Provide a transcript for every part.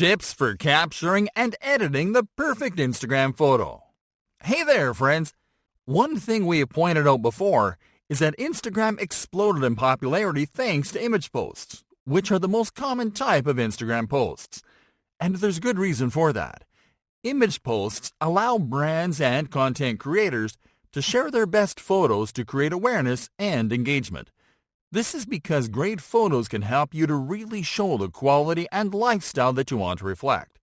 Tips for capturing and editing the perfect Instagram photo. Hey there, friends. One thing we have pointed out before is that Instagram exploded in popularity thanks to image posts, which are the most common type of Instagram posts. And there's good reason for that. Image posts allow brands and content creators to share their best photos to create awareness and engagement. This is because great photos can help you to really show the quality and lifestyle that you want to reflect.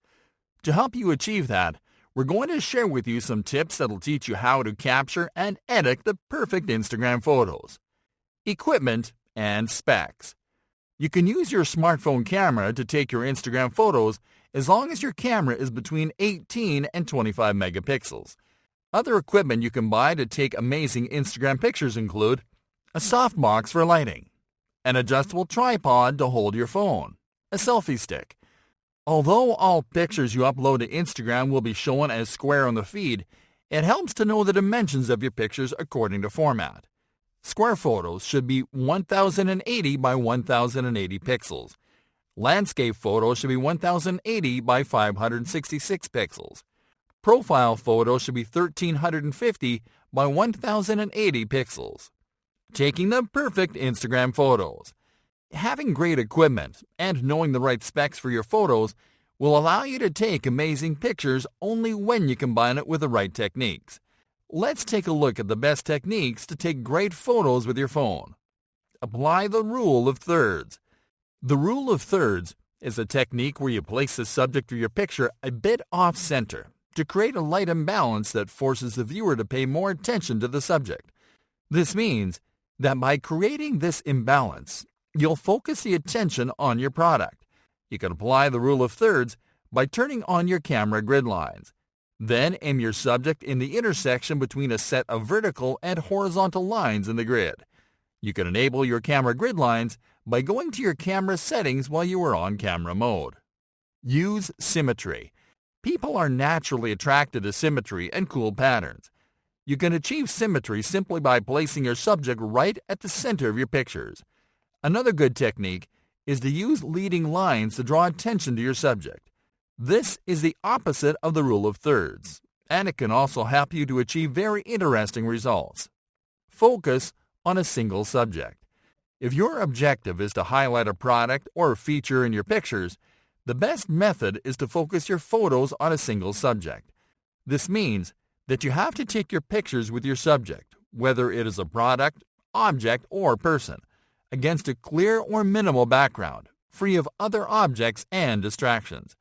To help you achieve that, we're going to share with you some tips that'll teach you how to capture and edit the perfect Instagram photos. Equipment and specs. You can use your smartphone camera to take your Instagram photos as long as your camera is between 18 and 25 megapixels. Other equipment you can buy to take amazing Instagram pictures include a softbox for lighting, an adjustable tripod to hold your phone, a selfie stick. Although all pictures you upload to Instagram will be shown as square on the feed, it helps to know the dimensions of your pictures according to format. Square photos should be 1080 by 1080 pixels. Landscape photos should be 1080 by 566 pixels. Profile photos should be 1350 by 1080 pixels. Taking the perfect Instagram photos. Having great equipment and knowing the right specs for your photos will allow you to take amazing pictures only when you combine it with the right techniques. Let's take a look at the best techniques to take great photos with your phone. Apply the rule of thirds. The rule of thirds is a technique where you place the subject of your picture a bit off center to create a light imbalance that forces the viewer to pay more attention to the subject. This means that by creating this imbalance, you'll focus the attention on your product. You can apply the rule of thirds by turning on your camera grid lines. Then aim your subject in the intersection between a set of vertical and horizontal lines in the grid. You can enable your camera grid lines by going to your camera settings while you are on camera mode. Use symmetry. People are naturally attracted to symmetry and cool patterns. You can achieve symmetry simply by placing your subject right at the center of your pictures. Another good technique is to use leading lines to draw attention to your subject. This is the opposite of the rule of thirds, and it can also help you to achieve very interesting results. Focus on a single subject. If your objective is to highlight a product or a feature in your pictures, the best method is to focus your photos on a single subject. This means that you have to take your pictures with your subject, whether it is a product, object, or person, against a clear or minimal background, free of other objects and distractions.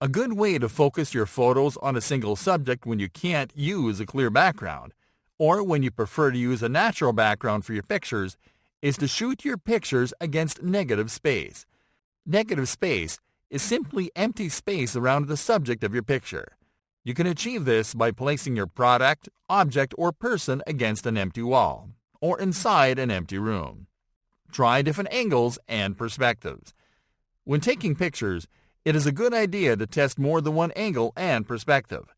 A good way to focus your photos on a single subject when you can't use a clear background, or when you prefer to use a natural background for your pictures, is to shoot your pictures against negative space. Negative space is simply empty space around the subject of your picture. You can achieve this by placing your product, object, or person against an empty wall or inside an empty room. Try different angles and perspectives. When taking pictures, it is a good idea to test more than one angle and perspective.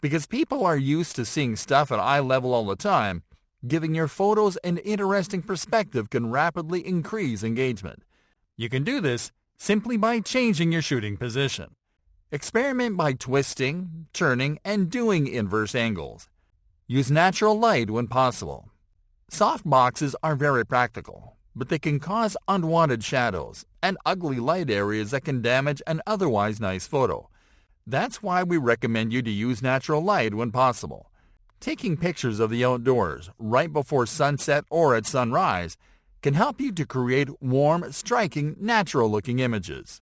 Because people are used to seeing stuff at eye level all the time, giving your photos an interesting perspective can rapidly increase engagement. You can do this simply by changing your shooting position. Experiment by twisting, turning, and doing inverse angles. Use natural light when possible. Soft boxes are very practical, but they can cause unwanted shadows and ugly light areas that can damage an otherwise nice photo. That's why we recommend you to use natural light when possible. Taking pictures of the outdoors right before sunset or at sunrise can help you to create warm, striking, natural-looking images.